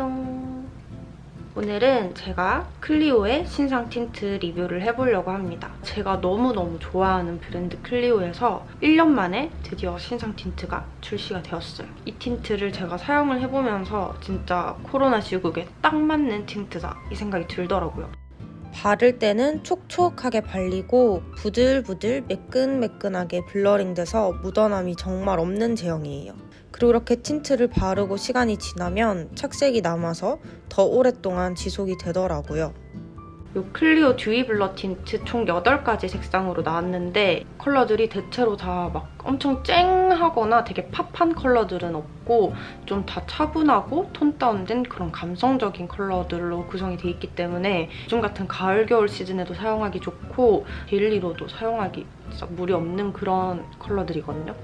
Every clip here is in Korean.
안녕. 오늘은 제가 클리오의 신상 틴트 리뷰를 해보려고 합니다. 제가 너무너무 좋아하는 브랜드 클리오에서 1년 만에 드디어 신상 틴트가 출시가 되었어요. 이 틴트를 제가 사용을 해보면서 진짜 코로나 시국에 딱 맞는 틴트다 이 생각이 들더라고요. 바를 때는 촉촉하게 발리고 부들부들 매끈매끈하게 blurring 돼서 묻어남이 정말 없는 제형이에요. 그리고 이렇게 틴트를 바르고 시간이 지나면 착색이 남아서 더 오랫동안 지속이 되더라고요. 이 클리오 Dewy Blur 틴트 총 8가지 색상으로 나왔는데 컬러들이 대체로 다 막 엄청 쨍하거나 되게 pop한 컬러들은 없고 좀 다 차분하고 tone down된 그런 감성적인 컬러들로 구성이 돼 있기 때문에 요즘 같은 가을, 겨울 시즌에도 사용하기 좋고 daily로도 사용하기 진짜 무리 없는 그런 컬러들이거든요.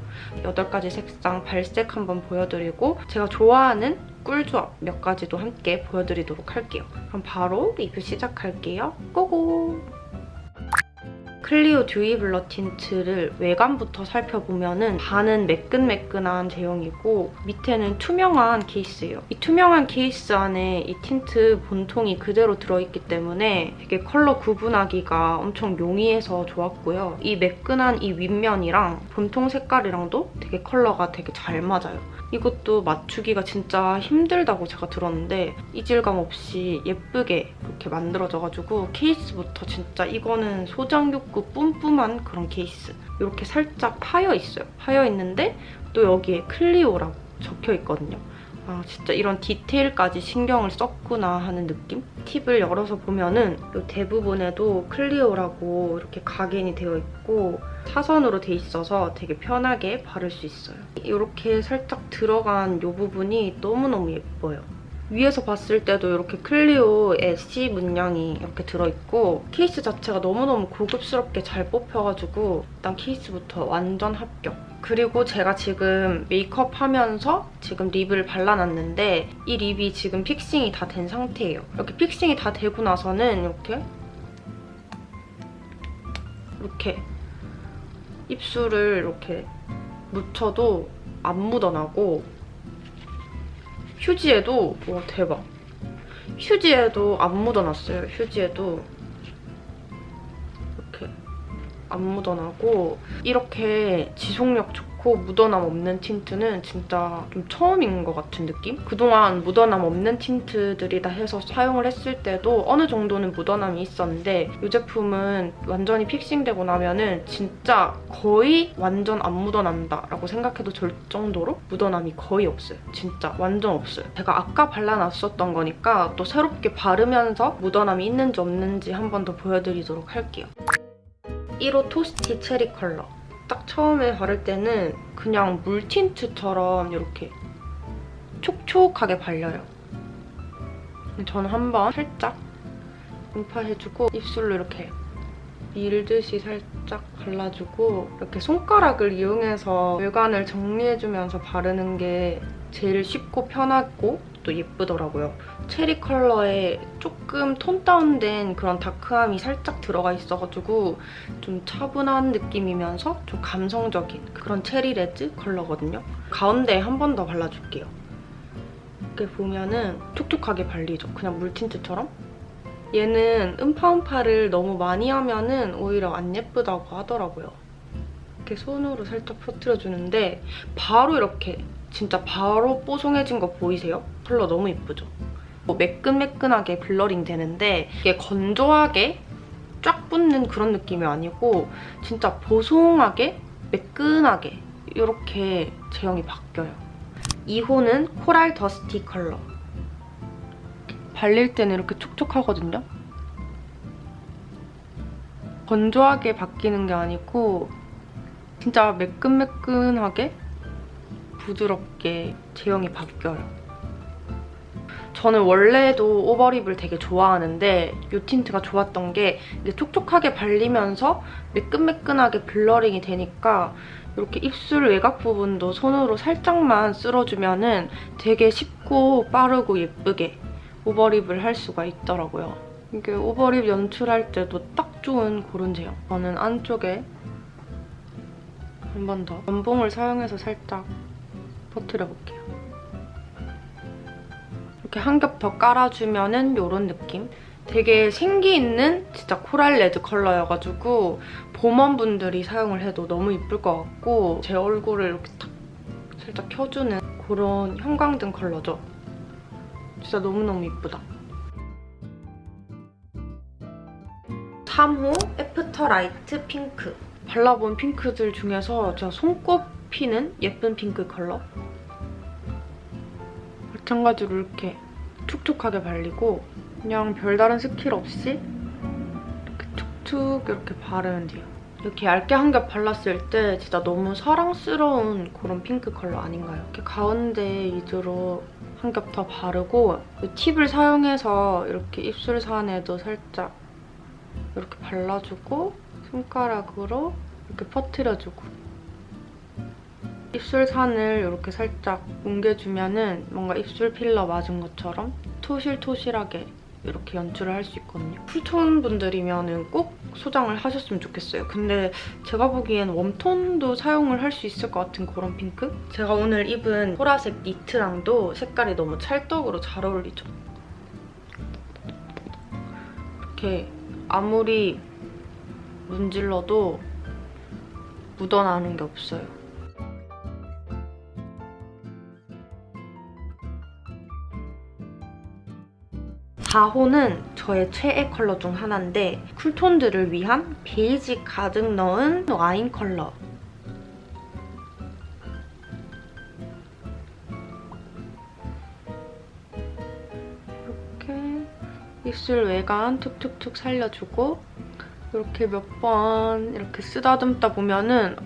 8가지 색상 발색 한번 보여드리고 제가 좋아하는 꿀조합 몇 가지도 함께 보여드리도록 할게요. 그럼 바로 리뷰 시작할게요. Go go! 클리오 Dewy Blur 틴트를 외관부터 살펴보면은 윗면은 매끈매끈한 제형이고 밑에는 투명한 케이스예요. 이 투명한 케이스 안에 이 틴트 본통이 그대로 들어있기 때문에 되게 컬러 구분하기가 엄청 용이해서 좋았고요. 이 매끈한 이 윗면이랑 본통 색깔이랑도 되게 컬러가 되게 잘 맞아요. 이것도 맞추기가 진짜 힘들다고 제가 들었는데 이질감 없이 예쁘게 이렇게 만들어져가지고 케이스부터 진짜 이거는 소장 욕구 뿜뿜한 그런 케이스 이렇게 살짝 파여 있어요. 파여 있는데 또 여기에 클리오라고 적혀 있거든요. 아 진짜 이런 디테일까지 신경을 썼구나 하는 느낌? 팁을 열어서 보면은 이 대 부분에도 클리오라고 이렇게 각인이 되어 있고 사선으로 돼 있어서 되게 편하게 바를 수 있어요. 이렇게 살짝 들어간 이 부분이 너무너무 예뻐요. 위에서 봤을 때도 이렇게 클리오의 C 문양이 이렇게 들어있고 케이스 자체가 너무너무 고급스럽게 잘 뽑혀가지고 일단 케이스부터 완전 합격. 그리고 제가 지금 메이크업 하면서 지금 립을 발라놨는데 이 립이 지금 픽싱이 다 된 상태예요. 이렇게 픽싱이 다 되고 나서는 이렇게 이렇게 입술을 이렇게 묻혀도 안 묻어나고 휴지에도 와 대박 휴지에도 안 묻어났어요 휴지에도 안 묻어나고 이렇게 지속력 좋고 묻어남 없는 틴트는 진짜 좀 처음인 것 같은 느낌? 그동안 묻어남 없는 틴트들이다 해서 사용을 했을 때도 어느 정도는 묻어남이 있었는데 이 제품은 완전히 픽싱되고 나면 은 진짜 거의 완전 안 묻어난다라고 생각해도 될 정도로 묻어남이 거의 없어요. 진짜 완전 없어요. 제가 아까 발라놨었던 거니까 또 새롭게 바르면서 묻어남이 있는지 없는지 한 번 더 보여드리도록 할게요. 1호 토스티 체리 컬러. 딱 처음에 바를 때는 그냥 물 틴트처럼 이렇게 촉촉하게 발려요. 저는 한번 살짝 음파해주고 입술로 이렇게 밀듯이 살짝 발라주고 이렇게 손가락을 이용해서 외관을 정리해주면서 바르는 게 제일 쉽고 편하고 또 예쁘더라고요. 체리 컬러에 조금 톤 다운된 그런 다크함이 살짝 들어가 있어가지고 좀 차분한 느낌이면서 좀 감성적인 그런 체리 레드 컬러거든요. 가운데에 한번 더 발라줄게요. 이렇게 보면은 촉촉하게 발리죠. 그냥 물틴트처럼. 얘는 음파음파를 너무 많이 하면은 오히려 안 예쁘다고 하더라고요. 이렇게 손으로 살짝 퍼뜨려주는데 바로 이렇게 진짜 바로 뽀송해진 거 보이세요? 컬러 너무 예쁘죠? 뭐 매끈매끈하게 blurring 되는데 이게 건조하게 쫙 붙는 그런 느낌이 아니고 진짜 보송하게 매끈하게 이렇게 제형이 바뀌어요. 2호는 코랄 더스티 컬러. 발릴 때는 이렇게 촉촉하거든요? 건조하게 바뀌는 게 아니고 진짜 매끈매끈하게 부드럽게 제형이 바뀌어요. 저는 원래도 overlip을 되게 좋아하는데 이 틴트가 좋았던 게 촉촉하게 발리면서 매끈매끈하게 blurring이 되니까 이렇게 입술 외곽 부분도 손으로 살짝만 쓸어주면은 되게 쉽고 빠르고 예쁘게 overlip을 할 수가 있더라고요. 이게 overlip 연출할 때도 딱 좋은 그런 제형. 저는 안쪽에 한 번 더 면봉을 사용해서 살짝 퍼트려 볼게요. 이렇게 한 겹 더 깔아주면은 이런 느낌? 되게 생기 있는 진짜 코랄 레드 컬러여가지고 봄warm분들이 사용을 해도 너무 이쁠 것 같고 제 얼굴을 이렇게 탁 살짝 켜주는 그런 형광등 컬러죠. 진짜 너무너무 이쁘다. 3호 After Light Pink. 발라본 핑크들 중에서 제가 손꼽히는 예쁜 핑크 컬러. 마찬가지로 이렇게 촉촉하게 발리고 그냥 별다른 스킬 없이 이렇게 툭툭 이렇게 바르면 돼요. 이렇게 얇게 한 겹 발랐을 때 진짜 너무 사랑스러운 그런 핑크 컬러 아닌가요? 이렇게 가운데 위주로 한 겹 더 바르고 이 팁을 사용해서 이렇게 입술 산에도 살짝 이렇게 발라주고 손가락으로 이렇게 퍼트려주고 입술산을 이렇게 살짝 뭉개주면 은 뭔가 입술 필러 맞은 것처럼 토실토실하게 이렇게 연출을 할 수 있거든요. 쿨톤 분들이면 꼭 소장을 하셨으면 좋겠어요. 근데 제가 보기엔 웜톤도 사용을 할 수 있을 것 같은 그런 핑크? 제가 오늘 입은 보라색 니트랑도 색깔이 너무 찰떡으로 잘 어울리죠. 이렇게 아무리 문질러도 묻어나는 게 없어요. 4호는 저의 최애 컬러 중 하나인데 쿨톤들을 위한 베이지 가득 넣은 와인 컬러. 이렇게 입술 외곽 툭툭툭 살려주고 이렇게 몇 번 이렇게 쓰다듬다 보면은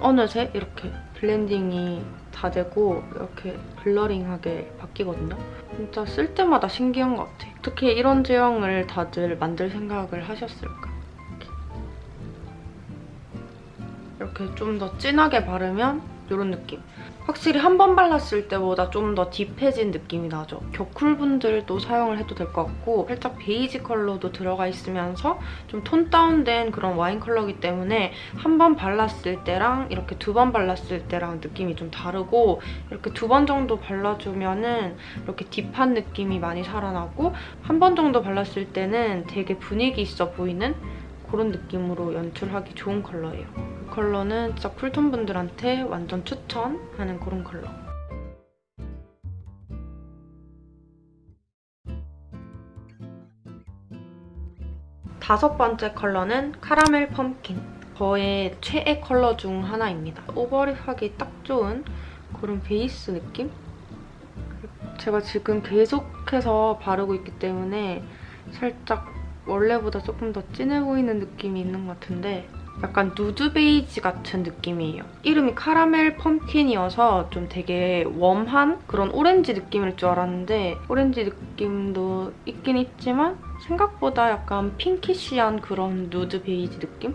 어느새 이렇게 blending이 다 되고 이렇게 blurring하게 바뀌거든요. 진짜 쓸 때마다 신기한 것 같아. 어떻게 이런 제형을 다들 만들 생각을 하셨을까? 이렇게 좀더 진하게 바르면 이런 느낌. 확실히 한 번 발랐을 때보다 좀 더 deep해진 느낌이 나죠. 겨쿨분들도 사용을 해도 될 것 같고 살짝 베이지 컬러도 들어가 있으면서 좀 tone down된 그런 와인 컬러이기 때문에 한 번 발랐을 때랑 이렇게 두 번 발랐을 때랑 느낌이 좀 다르고 이렇게 두 번 정도 발라주면은 이렇게 deep한 느낌이 많이 살아나고 한 번 정도 발랐을 때는 되게 분위기 있어 보이는 그런 느낌으로 연출하기 좋은 컬러예요. 이 컬러는 진짜 cool tone 분들한테 완전 추천하는 그런 컬러. 다섯 번째 컬러는 Caramel Pumpkin. 저의 최애 컬러 중 하나입니다. overlip하기 딱 좋은 그런 베이스 느낌? 제가 지금 계속해서 바르고 있기 때문에 살짝 원래보다 조금 더 진해 보이는 느낌이 있는 것 같은데 약간 누드 베이지 같은 느낌이에요. 이름이 Caramel Pumpkin이어서 좀 되게 warm한 그런 오렌지 느낌일 줄 알았는데 오렌지 느낌도 있긴 있지만 생각보다 약간 pinkish한 그런 누드 베이지 느낌?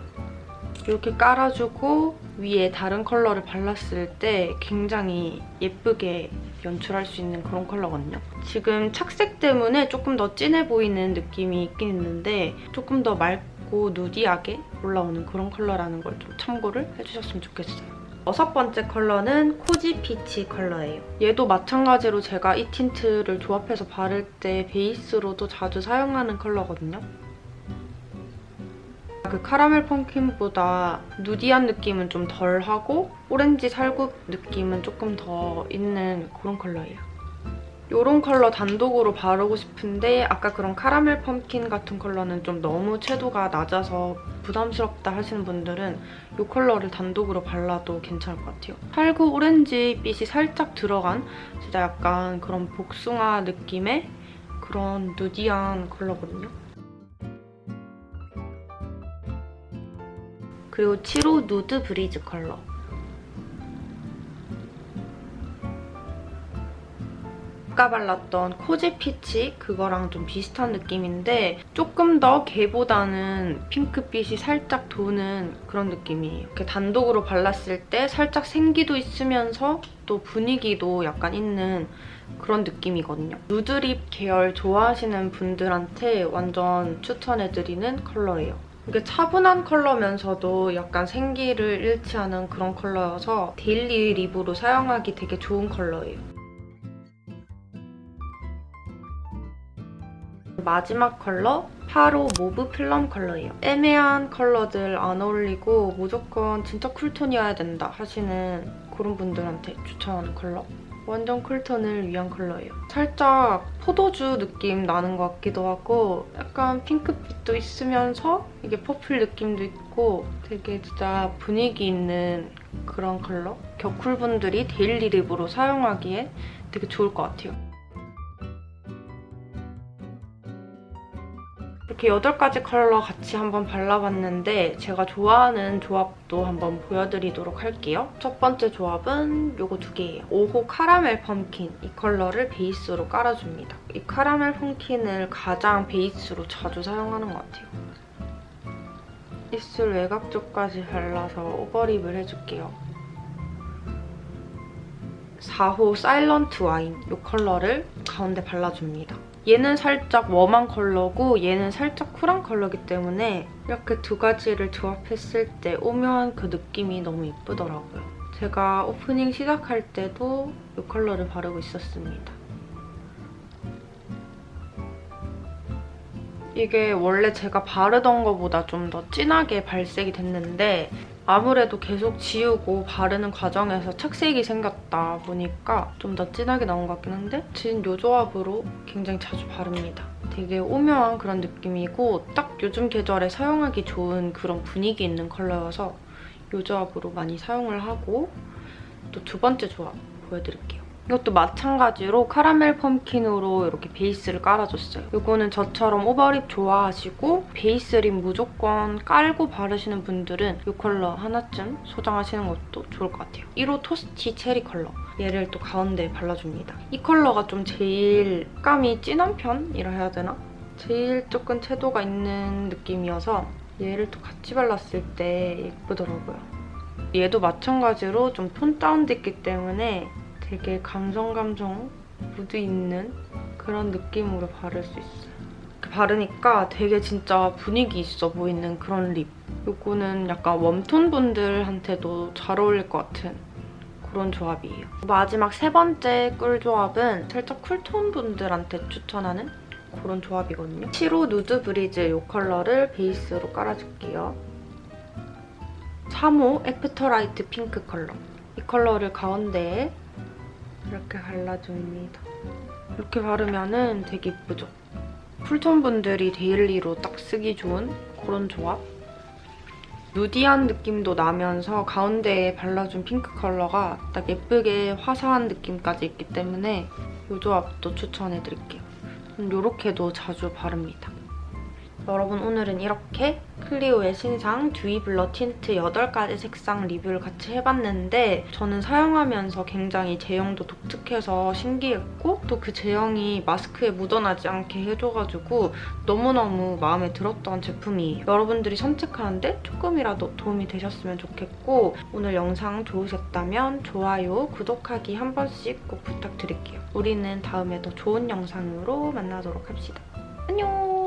이렇게 깔아주고 위에 다른 컬러를 발랐을 때 굉장히 예쁘게 연출할 수 있는 그런 컬러거든요. 지금 착색 때문에 조금 더 진해 보이는 느낌이 있긴 있는데 조금 더 맑고 nudy하게 올라오는 그런 컬러라는 걸 좀 참고를 해주셨으면 좋겠어요. 여섯 번째 컬러는 Cozy Peach 컬러예요. 얘도 마찬가지로 제가 이 틴트를 조합해서 바를 때 베이스로도 자주 사용하는 컬러거든요. 그 Caramel Pumpkin보다 nudy한 느낌은 좀 덜하고 오렌지 살구 느낌은 조금 더 있는 그런 컬러예요. 이런 컬러 단독으로 바르고 싶은데 아까 그런 Caramel Pumpkin 같은 컬러는 좀 너무 채도가 낮아서 부담스럽다 하시는 분들은 이 컬러를 단독으로 발라도 괜찮을 것 같아요. 살구 오렌지 빛이 살짝 들어간 진짜 약간 그런 복숭아 느낌의 그런 nudy한 컬러거든요. 그리고 7호 Nude Breeze 컬러. 아까 발랐던 Cozy Peach 그거랑 좀 비슷한 느낌인데 조금 더 걔보다는 핑크빛이 살짝 도는 그런 느낌이에요. 이렇게 단독으로 발랐을 때 살짝 생기도 있으면서 또 분위기도 약간 있는 그런 느낌이거든요. nude lip 계열 좋아하시는 분들한테 완전 추천해드리는 컬러예요. 이게 차분한 컬러면서도 약간 생기를 잃지 않은 그런 컬러여서 daily lip으로 사용하기 되게 좋은 컬러예요. 마지막 컬러 8호 Mauve Plum 컬러예요. 애매한 컬러들 안 어울리고 무조건 진짜 cool tone이어야 된다 하시는 그런 분들한테 추천하는 컬러. 완전 cool tone을 위한 컬러예요. 살짝 포도주 느낌 나는 것 같기도 하고 약간 핑크빛도 있으면서 이게 purple 느낌도 있고 되게 진짜 분위기 있는 그런 컬러? 겨쿨분들이 daily lip으로 사용하기에 되게 좋을 것 같아요. 이렇게 8가지 컬러 같이 한번 발라봤는데 제가 좋아하는 조합도 한번 보여드리도록 할게요. 첫 번째 조합은 이거 두 개예요. 5호 Caramel Pumpkin 이 컬러를 베이스로 깔아줍니다. 이 Caramel Pumpkin을 가장 베이스로 자주 사용하는 것 같아요. 입술 외곽 쪽까지 발라서 overlip을 해줄게요. 4호 Silent Wine 이 컬러를 가운데 발라줍니다. 얘는 살짝 warm한 컬러고 얘는 살짝 쿨한 컬러기 때문에 이렇게 두 가지를 조합했을 때 오묘한 그 느낌이 너무 예쁘더라고요. 제가 오프닝 시작할 때도 이 컬러를 바르고 있었습니다. 이게 원래 제가 바르던 것보다 좀 더 진하게 발색이 됐는데 아무래도 계속 지우고 바르는 과정에서 착색이 생겼다 보니까 좀 더 진하게 나온 것 같긴 한데 진 요 조합으로 굉장히 자주 바릅니다. 되게 오묘한 그런 느낌이고 딱 요즘 계절에 사용하기 좋은 그런 분위기 있는 컬러여서 요 조합으로 많이 사용을 하고 또 두 번째 조합 보여드릴게요. 이것도 마찬가지로 Caramel Pumpkin으로 이렇게 베이스를 깔아줬어요. 이거는 저처럼 overlip 좋아하시고 베이스 lip 무조건 깔고 바르시는 분들은 이 컬러 하나쯤 소장하시는 것도 좋을 것 같아요. 1호 Toasty Cherry 컬러. 얘를 또 가운데에 발라줍니다. 이 컬러가 좀 제일 감이 진한 편이라 해야 되나? 제일 조금 채도가 있는 느낌이어서 얘를 또 같이 발랐을 때 예쁘더라고요. 얘도 마찬가지로 좀 tone down됐기 때문에 되게 감성 감성 무드 있는 그런 느낌으로 바를 수 있어요. 이렇게 바르니까 되게 진짜 분위기 있어 보이는 그런 lip. 이거는 약간 warm tone 분들한테도 잘 어울릴 것 같은 그런 조합이에요. 마지막 세 번째 꿀 조합은 살짝 cool tone 분들한테 추천하는 그런 조합이거든요. 7호 Nude Breeze 이 컬러를 베이스로 깔아줄게요. 3호 Afterlight Pink 컬러. 이 컬러를 가운데에 이렇게 발라줍니다. 이렇게 바르면 되게 예쁘죠? cool tone 분들이 daily로 딱 쓰기 좋은 그런 조합? nudy한 느낌도 나면서 가운데에 발라준 핑크 컬러가 딱 예쁘게 화사한 느낌까지 있기 때문에 이 조합도 추천해드릴게요. 이렇게도 자주 바릅니다. 여러분 오늘은 이렇게 클리오의 신상 Dewy Blur Tint 8가지 색상 리뷰를 같이 해봤는데 저는 사용하면서 굉장히 제형도 독특해서 신기했고 또 그 제형이 마스크에 묻어나지 않게 해줘가지고 너무너무 마음에 들었던 제품이에요. 여러분들이 선택하는데 조금이라도 도움이 되셨으면 좋겠고 오늘 영상 좋으셨다면 좋아요, 구독하기 한 번씩 꼭 부탁드릴게요. 우리는 다음에 더 좋은 영상으로 만나도록 합시다. 안녕!